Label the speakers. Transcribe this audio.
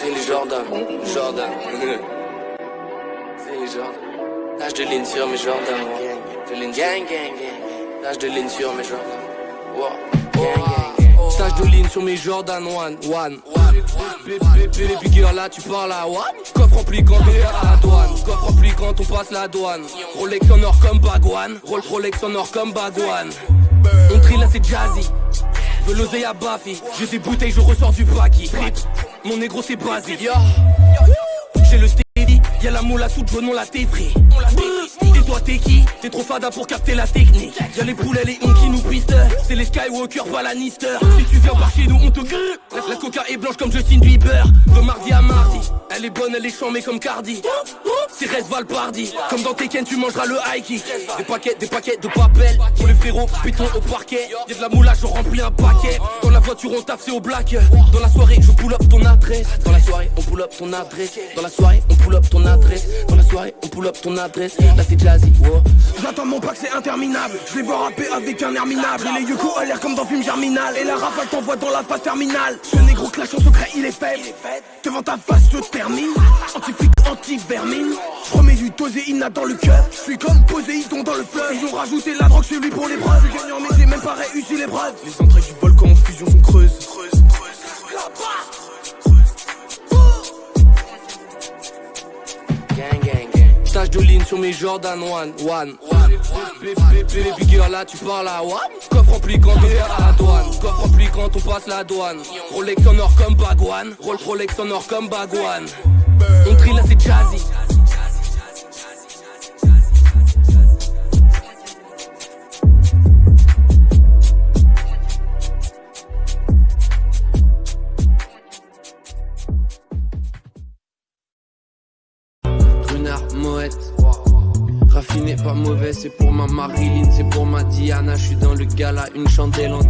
Speaker 1: C'est les Jordan, Jordan. C'est les Jordan. Tâche de ligne sur mes Jordan. De ligne gang, gang, gang. Tâche de ligne sur mes Jordan. Wow. Tâche de ligne sur mes Jordan, one, one. Baby girl, là tu parles à one. Coffre rempli quand on passe la douane. Coffre rempli quand on passe la douane. Rolex en or comme Bagwan. Rolex en or comme Bagwan. On trie là c'est jazzy. Veux l'oseille à Bafi. J'ai des bouteilles, je ressors du baki. Mon négro c'est. Yo. J'ai le steady, y'a la moule à sous jaune, on l'a tétri. Et toi t'es qui? T'es trop fada pour capter la technique. Y'a les poulets, les on qui nous pistent. C'est les Skywalker, pas la Lannister. Si tu viens par chez nous, on te grille. La, la coca est blanche comme Justin Bieber. De mardi à mardi. Elle est bonne, elle est chambée comme Cardi. C'est reste Valpardi. Comme dans Tekken, tu mangeras le high. Des paquets, des paquets de papel. Pour les frérots, béton au parquet. Y'a de la moulage, je remplis un paquet. Dans la voiture, on tape, c'est au black. Dans la soirée, je pull up ton adresse. Dans la soirée, on pull up ton adresse. Dans la soirée, on pull up ton adresse. Dans la soirée, on pull up ton adresse. Là, c'est jazzy, wow.
Speaker 2: J'attends mon pack, c'est interminable. Je les vois rapper avec un air minable. Et les yoko à l'air comme dans film germinal. Et la rafale t'envoie dans la phase terminale. Ce négro clash en secret, il est faible. Devant ta face, je termine. Anti-flic, anti-vermine. Je du toséina dans le cœur. Je suis comme Poséidon dans le fleuve. Ils ont rajouté la drogue chez lui pour l'épreuve. Je suis gagnant, mais j'ai même pas réussi l'épreuve. Les entrées du volcan en fusion sont creuses. Creuse,
Speaker 1: Gang, gang, gang. Tâche de ligne sur mes Jordan one, one. Baby girl, là tu parles à one. Coffre rempli quand on passe la douane. Coffre rempli quand on passe la douane. Rolex en or comme Bagwan. Roll- Rolex en or comme Bagwan. On trie là c'est jazzy. Raffiné, pas mauvais, c'est pour ma Marilyn, c'est pour ma Diana. Je suis dans le gala, une chandelle en.